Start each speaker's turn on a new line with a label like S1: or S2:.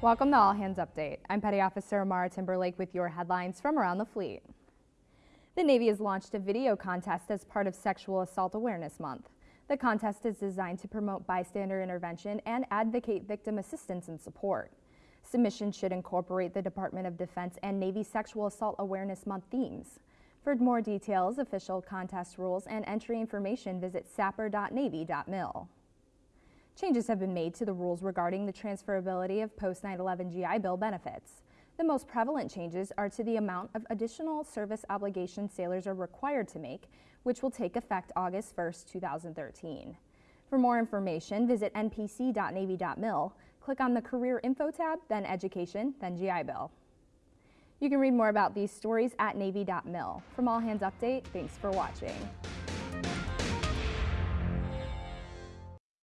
S1: Welcome to All Hands Update. I'm Petty Officer Mara Timberlake with your headlines from around the fleet. The Navy has launched a video contest as part of Sexual Assault Awareness Month. The contest is designed to promote bystander intervention and advocate victim assistance and support. Submissions should incorporate the Department of Defense and Navy Sexual Assault Awareness Month themes. For more details, official contest rules, and entry information, visit sapr.navy.mil. Changes have been made to the rules regarding the transferability of post 9-11 GI Bill benefits. The most prevalent changes are to the amount of additional service obligation sailors are required to make, which will take effect August 1, 2013. For more information, visit npc.navy.mil, click on the Career Info tab, then Education, then GI Bill. You can read more about these stories at navy.mil. From All Hands Update, thanks for watching.